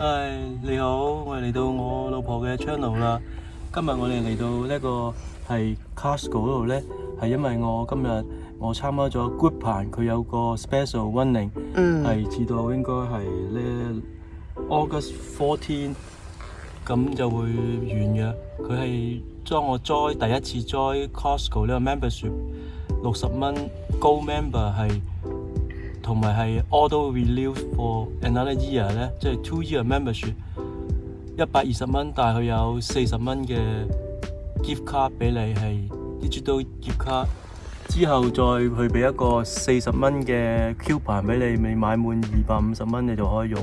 系你好，我嚟到我老婆嘅 channel 啦。今日我哋嚟到呢个系 Costco 嗰度咧，系因为我今日我参加咗 GoodPan，佢有个 special r u n n i n g 嗯，系至到应该系咧 August Fourteen，咁就会完嘅。佢系将我 join 第一次 join Costco 呢个 membership，六十蚊 Gold Member 系。同埋係 auto renew for another year 咧，即係 two year membership，一百二十蚊，但係佢有四十蚊嘅 gift card 俾你係 digital gift card，之後再去俾一個四十蚊嘅 coupon 俾你，你買滿二百五十蚊你就可以用。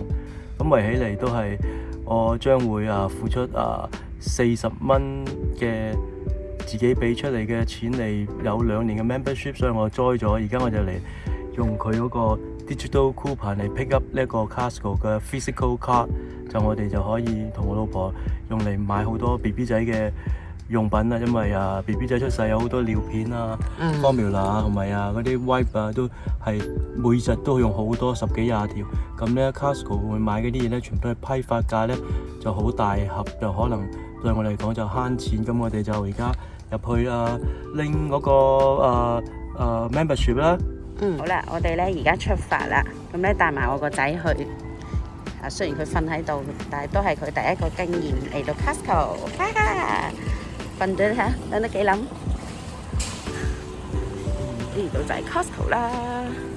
咁圍起嚟都係我將會啊付出啊四十蚊嘅自己俾出嚟嘅錢嚟有兩年嘅 membership，所以我栽咗。而家我就嚟。用佢嗰個 digital coupon 嚟 pick up 呢個 Casco 嘅 physical card，就我哋就可以同我老婆用嚟買好多 BB 仔嘅用品啊。因為啊，BB 仔出世有好多尿片啊、formula 啊，同埋啊嗰啲 wipe 啊，都係每日都用好多十幾廿條。咁咧，Casco 會買嗰啲嘢咧，全部都係批發價咧，就好大盒，就可能對我嚟講就慳錢。咁我哋就而家入去啊，拎嗰個啊啊 membership 啦。嗯，好啦，我哋咧而家出发啦，咁咧带埋我个仔去。啊，虽然佢瞓喺度，但系都系佢第一个经验嚟到 c o s t c o 哈哈，瞓得哈，等得几谂。度就系 c o s t c o 啦。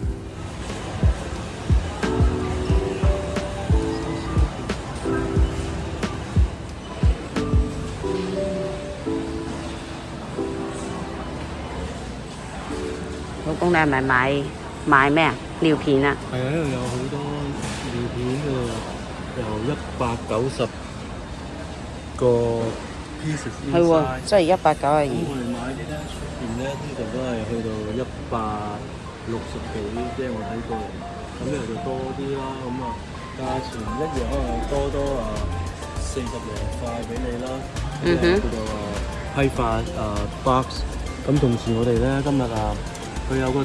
老公，你系咪买买咩啊？尿片啊？系啊，呢度有好多尿片啊，由一百九十个 piece。系喎，即系一百九啊二。我哋买啲咧，出边咧呢度都系去到一百六十几，即系我睇过咁呢度就多啲啦，咁啊，价钱一样，多多啊四十零块俾你啦。嗯哼。叫做啊批发啊 box。咁同时我哋咧今日啊。佢有個誒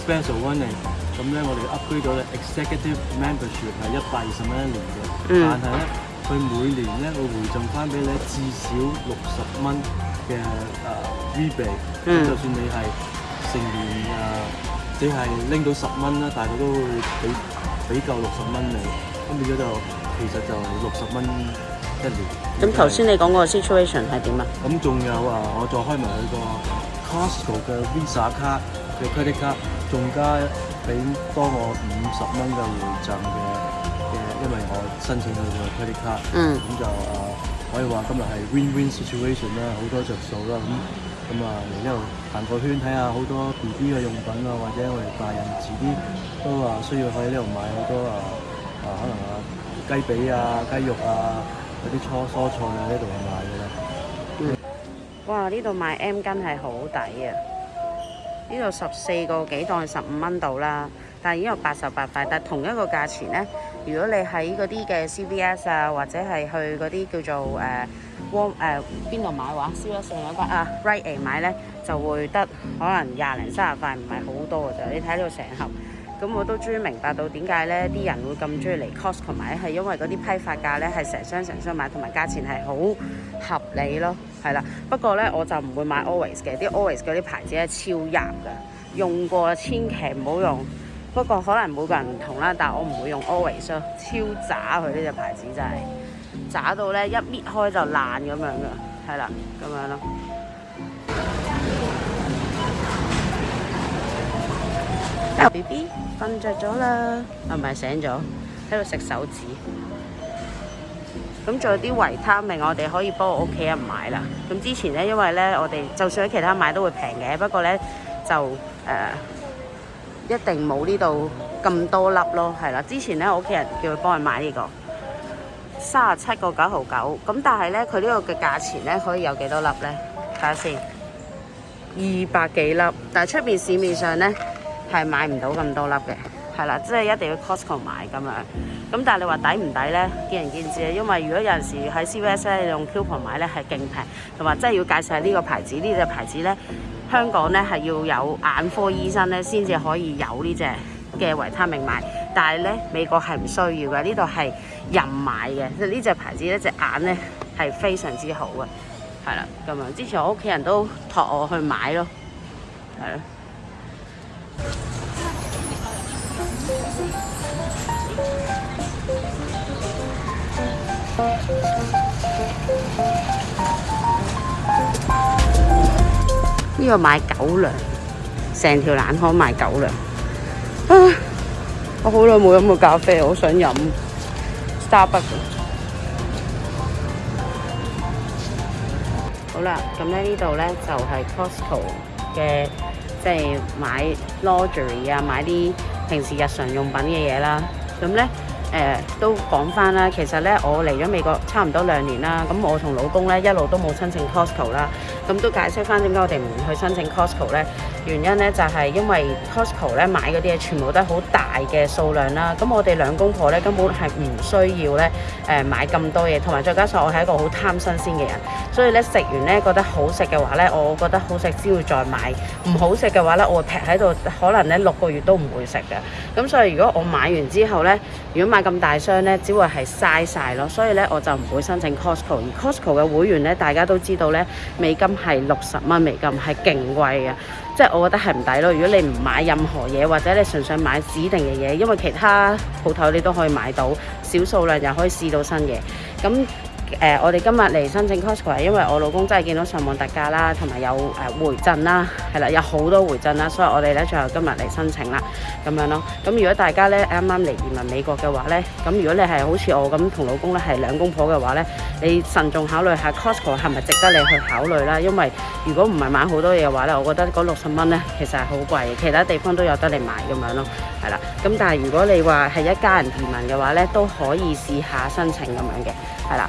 special w a r n i n g 咁咧我哋 upgrade 咗咧，executive membership 係一百二十蚊一年嘅，但係咧佢每年咧會回贈翻俾你至少六十蚊嘅誒 rebate，就算你係成年誒，你係拎到十蚊啦，但係佢都會俾俾夠六十蚊你，咁變咗就其實就六十蚊一年。咁頭先你講個 situation 係點啊？咁仲有啊，我再開埋佢個。c o s t c o 嘅 Visa 卡嘅 credit 卡，仲加俾多我五十蚊嘅回贈嘅嘅，因為我申請佢嘅 credit 卡，咁就啊可以話今日係 win win situation 啦，好多着數啦，咁咁啊嚟呢度行個圈睇下好多 BB 嘅用品啊，或者我哋大人迟啲都話需要喺呢度買好多啊啊，可能啊雞髀啊雞肉啊嗰啲初蔬菜啊，呢度去嘅。哇！呢度買 M 根係好抵啊！呢度十四个几档十五蚊到啦，但系經有八十八块。但系同一个價錢呢，如果你喺嗰啲嘅 CVS 啊，或者係去嗰啲叫做誒 Warm 誒邊度買話，燒一成一斤啊，Right a 買呢，就會得可能廿零三十塊，唔係好多嘅啫。你睇呢成盒。咁我都終於明白到點解咧啲人會咁中意嚟 c o s 同埋，係因為嗰啲批發價咧係成箱成箱買，同埋價錢係好合理咯，係啦。不過咧我就唔會買 Always 嘅，啲 Always 嗰啲牌子咧超入噶，用過千祈唔好用。不過可能每個人唔同啦，但我唔會用 Always 咯，超渣佢呢只牌子真係渣到咧一搣開就爛咁樣噶，係啦，咁樣咯。B B 瞓着咗啦，唔系醒咗喺度食手指。咁仲有啲维他命，我哋可以帮我屋企人买啦。咁之前咧，因为咧，我哋就算喺其他买都会平嘅，不过咧就诶一定冇呢度咁多粒咯。系啦，之前咧，我屋企人叫佢帮佢买呢个三十七个九毫九，咁但系咧佢呢个嘅价钱咧可以有几多粒呢？睇下先，二百几粒，但系出面市面上咧。系买唔到咁多粒嘅，系啦，即系一定要 Costco 买咁样。咁但系你话抵唔抵呢？见仁见智啊。因为如果有阵时喺 CVS 咧用 coupon 买咧系劲平，同埋真系要介绍呢个牌子呢只牌子咧，香港咧系要有眼科医生咧先至可以有呢只嘅维他命买。但系咧美国系唔需要嘅，呢度系人买嘅。呢只牌子呢只眼咧系非常之好嘅，系啦咁样。之前我屋企人都托我去买咯，系咯。呢个买狗粮，成条冷巷卖狗粮。我好耐冇饮过咖啡，好想饮 Starbucks。好啦，咁咧呢度咧就系 Costco 嘅，即系买 l u n u r y 啊，买啲。平時日常用品嘅嘢啦，咁咧誒都講翻啦。其實咧，我嚟咗美國差唔多兩年啦。咁我同老公咧一路都冇申請 Costco 啦。咁都解釋翻點解我哋唔去申請 Costco 咧？原因咧就係因為 Costco 咧買嗰啲嘢全部都係好大嘅數量啦，咁我哋兩公婆咧根本係唔需要咧誒買咁多嘢，同埋再加上我係一個好貪新鮮嘅人，所以咧食完咧覺得好食嘅話咧，我覺得好食先會再買，唔好食嘅話咧，我會喺度，可能咧六個月都唔會食嘅。咁所以如果我買完之後咧，如果買咁大箱咧，只會係嘥晒咯，所以咧我就唔會申請 Costco。而 Costco 嘅會員咧，大家都知道咧，美金係六十蚊美金係勁貴嘅。即係我覺得係唔抵咯，如果你唔買任何嘢，或者你純粹買指定嘅嘢，因為其他鋪頭你都可以買到，少數量又可以試到新嘢，咁。誒，我哋今日嚟申請 Costco 係因為我老公真係見到上網特價啦，同埋有誒回贈啦，係啦，有好多回贈啦，所以我哋咧最後今日嚟申請啦，咁樣咯。咁如果大家咧啱啱嚟移民美國嘅話咧，咁如果你係好似我咁同老公咧係兩公婆嘅話咧，你慎重考慮下 Costco 係咪值得你去考慮啦？因為如果唔係買好多嘢嘅話咧，我覺得嗰六十蚊咧其實係好貴其他地方都有得你買咁樣咯，係啦。咁但係如果你話係一家人移民嘅話咧，都可以試下申請咁樣嘅，係啦。